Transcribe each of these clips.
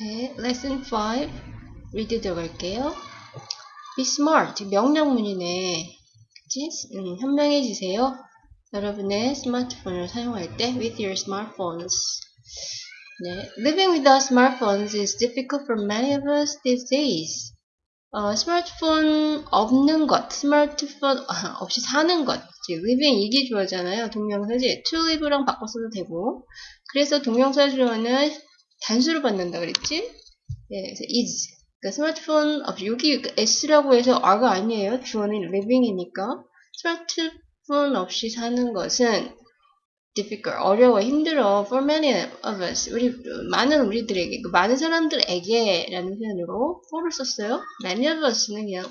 네, lesson 5 read 들어갈게요. be smart 명령문이네. 그치? 음, 현명해지세요. 여러분의 스마트폰을 사용할 때 with your smartphones. 네, living without smartphones is difficult for many of us these days. 어, 스마트폰 없는 것, 스마트폰 없이 사는 것. living 이게 주어잖아요. 동명사지. to live랑 바꿔 써도 되고. 그래서 동명사 주어는 단수를 받는다 그랬지? 예, 그래서 is. 그러니까 스마트폰 없이 여기 s라고 해서 r가 아니에요. 주어는 living이니까. 스마트폰 없이 사는 것은 difficult, 어려워, 힘들어 for many of us, 우리 많은 우리들에게, 그 많은 사람들에게 라는 표현으로 for를 썼어요. many of us는 그냥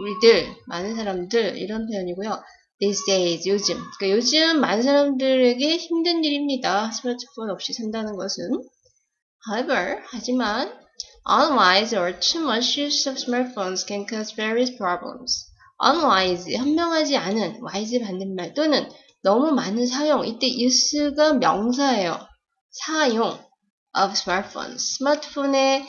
우리들, 많은 사람들 이런 표현이고요. these days, 요즘. 그러니까 요즘 많은 사람들에게 힘든 일입니다. 스마트폰 없이 산다는 것은. However, 하지만 unwise or too much use of smartphones can cause various problems. unwise, 현명하지 않은, wise 반대말 또는 너무 많은 사용. 이때 use가 명사예요. 사용 of smartphones. 스마트폰에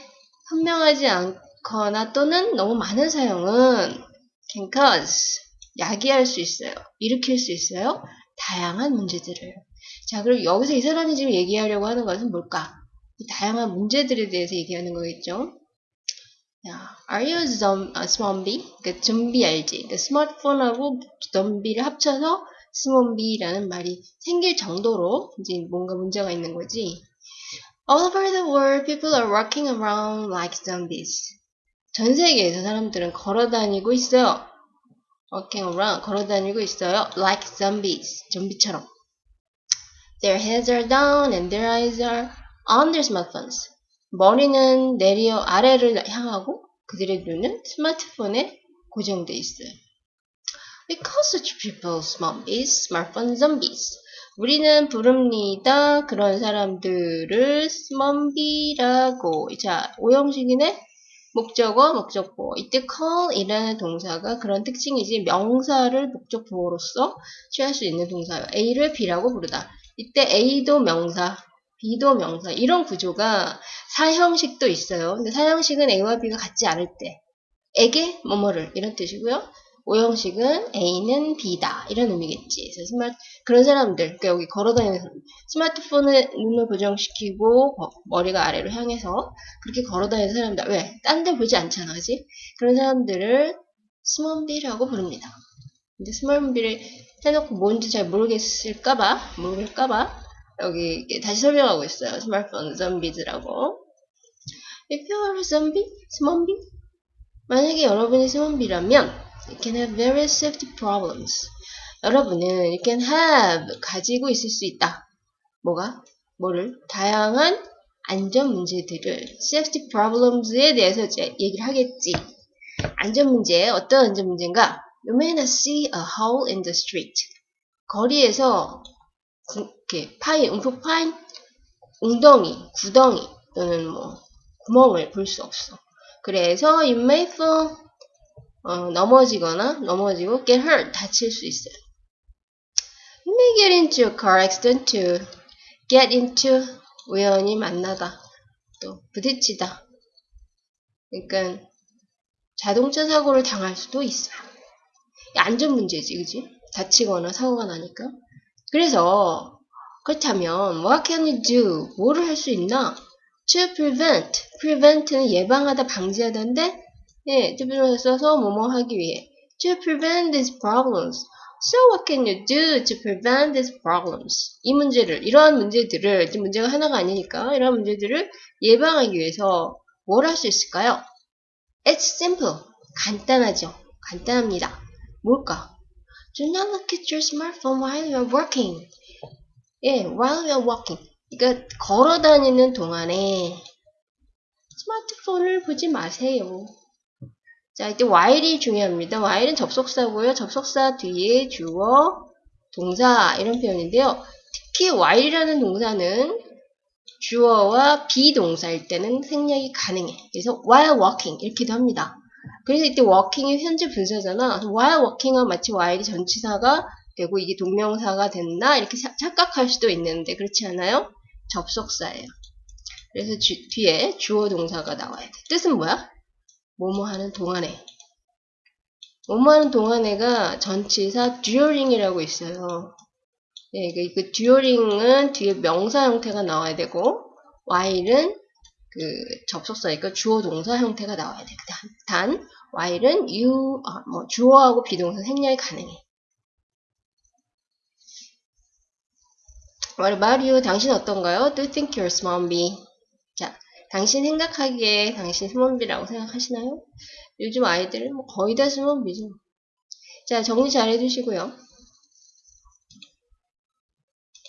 현명하지 않거나 또는 너무 많은 사용은 can cause 야기할 수 있어요. 일으킬 수 있어요. 다양한 문제들을. 자, 그럼 여기서 이 사람이 지금 얘기하려고 하는 것은 뭘까? 이 다양한 문제들에 대해서 얘기하는 거겠죠. 야, are you a zombie? 그러니까 좀비 알지? 그러니까 스마트폰하고 좀비를 합쳐서 스몬비라는 말이 생길 정도로 이제 뭔가 문제가 있는 거지. All over the world, people are walking around like zombies. 전 세계에서 사람들은 걸어 다니고 있어요. walking around, 걸어 다니고 있어요. like zombies, 좀비처럼. Their heads are down and their eyes are their smartphones. 머리는 내려 아래를 향하고 그들의 눈은 스마트폰에 고정돼 있어요. We call such people zombies, smartphone zombies. 우리는 부릅니다. 그런 사람들을 스몬비라고. 자, 오형식이네. 목적어, 목적보. 이때 call이라는 동사가 그런 특징이지 명사를 목적보호로서 취할 수 있는 동사예요. A를 B라고 부르다. 이때 A도 명사, B도 명사. 이런 구조가 사형식도 있어요. 근데 사형식은 A와 B가 같지 않을 때 에게 뭐뭐를 이런 뜻이고요. 오형식은 A는 B다 이런 의미겠지. 그래서 스마트 그런 사람들 그러니까 여기 걸어다니는 스마트폰을 눈을 고정시키고 머리가 아래로 향해서 그렇게 걸어다니는 사람들 왜? 딴 데 보지 않잖아, 그지? 그런 사람들을 스몬비라고 부릅니다. 근데 스몬비를 해놓고 뭔지 잘 모르겠을까봐 모르겠을까봐 여기 다시 설명하고 있어요. 스마트폰 좀비즈라고. If you are a zombie, 스몬비 만약에 여러분이 스몬비라면 You can have various safety problems. 여러분은 you can have 가지고 있을 수 있다. 뭐가? 뭐를? 다양한 안전 문제들을 safety problems에 대해서 이제 얘기를 하겠지. 안전 문제 어떤 안전 문제인가? You may not see a hole in the street. 거리에서 구, 이렇게 파인, 움푹 파인 웅덩이, 구덩이 또는 뭐 구멍을 볼 수 없어. 그래서 you may fall 어, 넘어지거나 넘어지고 get hurt 다칠 수 있어요. You may get into a car accident to get into 우연히 만나다 또 부딪히다. 그러니까 자동차 사고를 당할 수도 있어요. 안전 문제지, 그지? 다치거나 사고가 나니까. 그래서 그렇다면 what can you do? 뭐를 할 수 있나? To prevent. prevent는 예방하다, 방지하다인데 예, to 써서 뭐뭐 하기 위해. To prevent these problems. So what can you do to prevent these problems? 이 문제를, 이러한 문제들을, 문제가 하나가 아니니까 이러한 문제들을 예방하기 위해서 뭘 할 수 있을까요? It's simple. 간단하죠. 간단합니다. 뭘까? Do not look at your smartphone while you're working. 예, while you're walking. 그러니까 걸어 다니는 동안에 스마트폰을 보지 마세요. 자, 이때 while이 중요합니다. while은 접속사고요. 접속사 뒤에 주어, 동사 이런 표현인데요. 특히 while이라는 동사는 주어와 비동사일 때는 생략이 가능해. 그래서 while walking 이렇게도 합니다. 그래서 이때 walking이 현재 분사잖아. while walking은 마치 while이 전치사가 되고 이게 동명사가 됐나 이렇게 착각할 수도 있는데 그렇지 않아요? 접속사예요. 그래서 주- 뒤에 주어 동사가 나와야 돼. 뜻은 뭐야? 뭐뭐 하는 동안에. 뭐뭐 하는 동안에가 전치사 during이라고 있어요. 예, 그, 그 during은 뒤에 명사 형태가 나와야 되고, while은 그 접속사니까 주어 동사 형태가 나와야 돼. 단, 단 while은 you, 아, 뭐 주어하고 비동사 생략이 가능해. What about you? 당신 어떤가요? Do you think you're smarmy? 자, 당신 생각하기에 당신 스몬비라고 생각하시나요? 요즘 아이들은 뭐 거의 다 스몬비죠. 자, 정리 잘 해주시고요.